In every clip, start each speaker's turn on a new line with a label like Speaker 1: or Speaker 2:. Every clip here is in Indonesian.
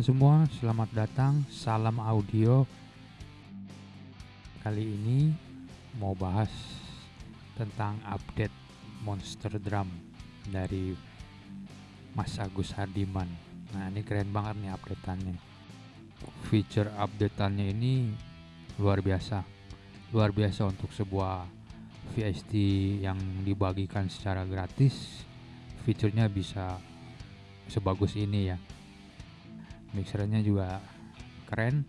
Speaker 1: Semua, selamat datang. Salam audio. Kali ini mau bahas tentang update Monster Drum dari Mas Agus Hardiman. Nah, ini keren banget nih updateannya. Feature updateannya ini luar biasa. Luar biasa untuk sebuah VST yang dibagikan secara gratis. Fiturnya bisa sebagus ini ya mixernya juga keren.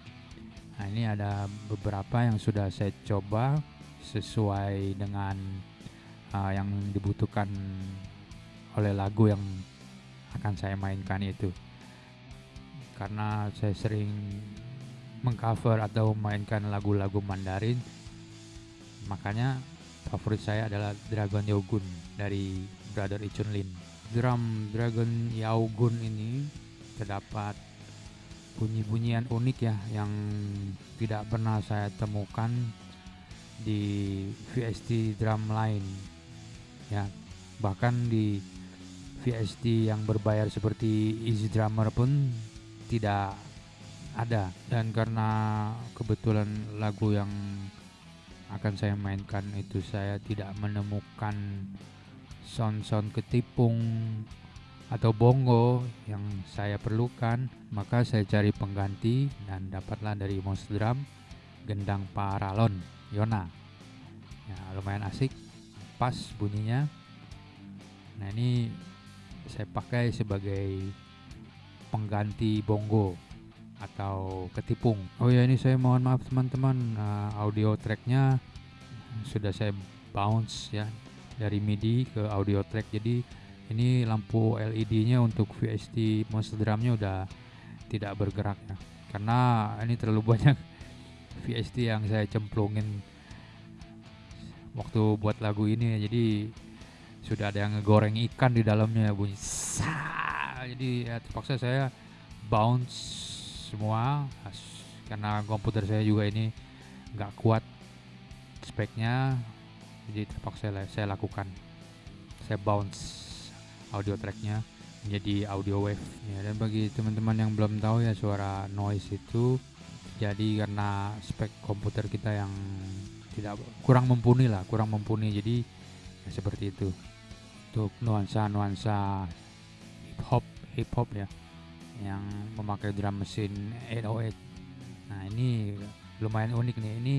Speaker 1: Nah ini ada beberapa yang sudah saya coba sesuai dengan uh, yang dibutuhkan oleh lagu yang akan saya mainkan itu. Karena saya sering mengcover atau mainkan lagu-lagu Mandarin makanya favorit saya adalah Dragon Yogun dari Brother Ichun Lin. Drum Dragon Yaogun ini terdapat bunyi-bunyian unik ya yang tidak pernah saya temukan di VST drum lain ya bahkan di VST yang berbayar seperti Easy Drummer pun tidak ada. Dan karena kebetulan lagu yang akan saya mainkan itu saya tidak menemukan sound-sound ketipung atau bongo yang saya perlukan, maka saya cari pengganti dan dapatlah dari Monster Drum gendang paralon Yona. Ya, lumayan asik, pas bunyinya. Nah, ini saya pakai sebagai pengganti bongo atau ketipung. Oh ya, ini saya mohon maaf teman-teman, uh, audio tracknya sudah saya bounce ya dari MIDI ke audio track jadi ini lampu LED-nya untuk VST monster drumnya udah tidak bergerak ya. Karena ini terlalu banyak VST yang saya cemplungin waktu buat lagu ini jadi sudah ada yang ngegoreng ikan di dalamnya bunyi sah. Jadi ya terpaksa saya bounce semua. Karena komputer saya juga ini nggak kuat speknya. Jadi terpaksa saya lakukan. Saya bounce audio tracknya menjadi audio wave ya. Dan bagi teman-teman yang belum tahu ya suara noise itu jadi karena spek komputer kita yang tidak kurang mumpuni lah kurang mumpuni. Jadi ya seperti itu. Untuk nuansa nuansa hip hop hip hop ya yang memakai drum mesin 808 nah ini lumayan unik nih. Ini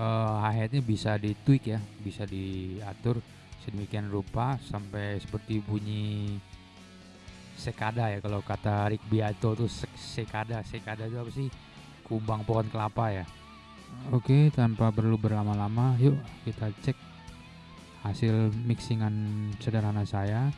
Speaker 1: uh, hi-hatnya bisa di tweak ya bisa diatur sedemikian rupa sampai seperti bunyi sekada ya kalau kata Rick Beato tuh sekada sekada itu apa sih? Kumbang pohon kelapa ya. Oke tanpa perlu berlama-lama yuk kita cek hasil mixingan sederhana saya